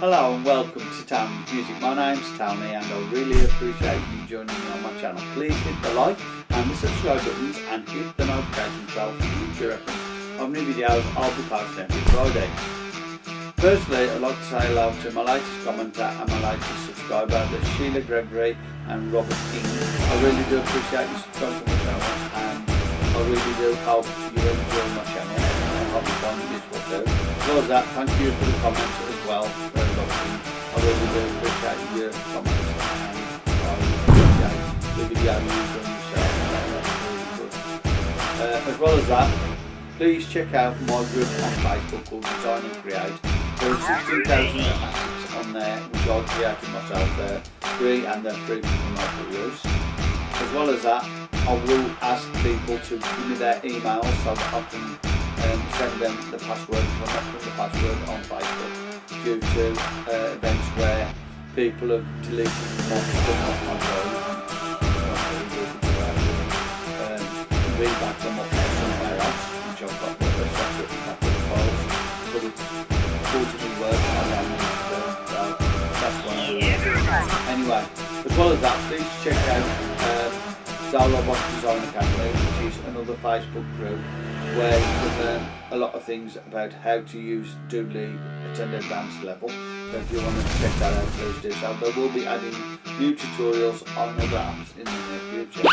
Hello and welcome to Tony's Music. My name's Tony and I really appreciate you joining me on my channel. Please hit the like and the subscribe buttons and hit the notification bell for future of new videos I'll be posting every Friday. Firstly, I'd like to say hello to my latest commenter and my latest subscriber, the Sheila Gregory and Robert King. I really do appreciate you subscribing to my channel and I really do hope you enjoy my channel and I hope you find it useful too. As well as that, thank you for the comments well. I really do appreciate your comments and I appreciate the video good. Uh, as well as that, please check out my group on Facebook called Design and Create. There are 16,000 assets on there which I created myself there, free and they're free for commercial use. As well as that, I will ask people to give me their email so that I can um, send them the password, I'm not putting the password on Facebook due to uh, events where people have deleted stuff off my phone. Um, back them up somewhere else, which I've got a separate backup files, but it's unfortunately work I don't so that's what I'm. Anyway, as well as that, please check out um, Zara Box Design Academy, which is another Facebook group where you can learn a lot of things about how to use Doodly at an advanced level. So if you want to check that out, please do so. There will be adding new tutorials on other apps in the near future.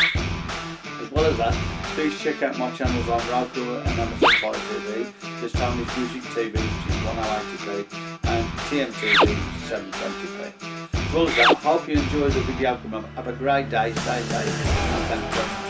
As well as that, please check out my channels on Roku and Amazon Fire TV. There's Tony's Music TV, which is 1080p, and TMTV, which is 720p. As well as that, I hope you enjoy the video. Have a great day, stay safe, and thank you.